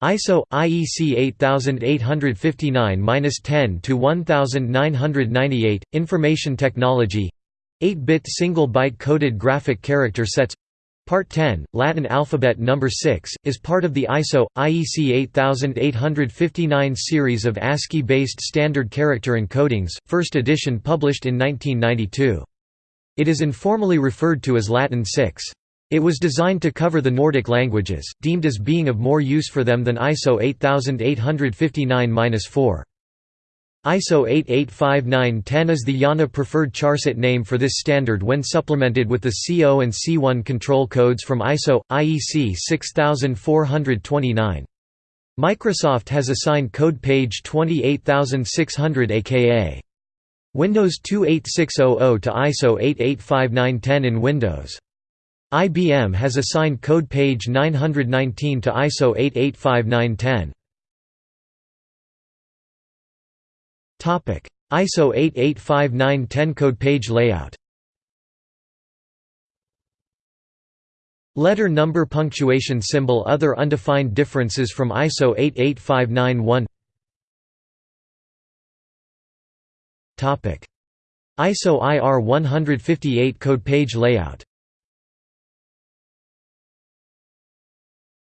ISO IEC 8859-10 to 1998 Information Technology 8-bit single byte coded graphic character sets Part 10, Latin alphabet number 6, is part of the ISO IEC 8859 series of ASCII-based standard character encodings, first edition published in 1992. It is informally referred to as Latin 6. It was designed to cover the Nordic languages, deemed as being of more use for them than ISO 8859-4. ISO 8859-10 is the IANA preferred charset name for this standard when supplemented with the C0 and C1 control codes from ISO IEC 6429. Microsoft has assigned code page 28600 aka Windows 28600 to ISO 8859-10 in Windows. IBM has assigned code page 919 to ISO 885910. Topic: ISO 885910 code page layout. Letter number punctuation symbol Other undefined differences from ISO 88591 Topic: ISO IR 158 code page layout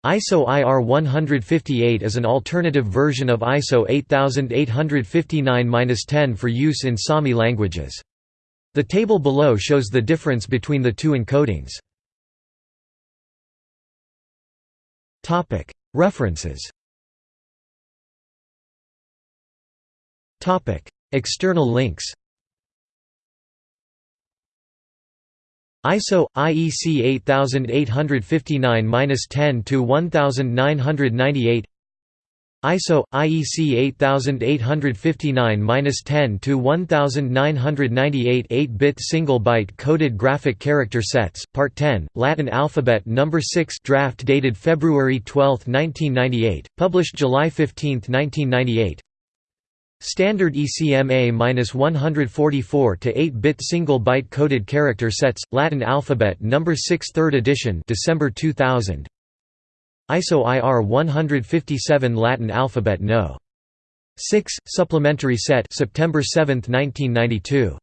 ISO IR 158 is an alternative version of ISO 8859-10 for use in Sami languages. The table below shows the difference between the two encodings. References External links ISO IEC 8859-10 to 1998 ISO IEC 8859-10 to 1998 8-bit single byte coded graphic character sets part 10 Latin alphabet number 6 draft dated February 12 1998 published July 15 1998 Standard ECMA-144 to 8-bit single-byte coded character sets, Latin alphabet number 6 3rd edition December 2000 ISO IR 157 Latin alphabet No. 6 supplementary set September 7, 1992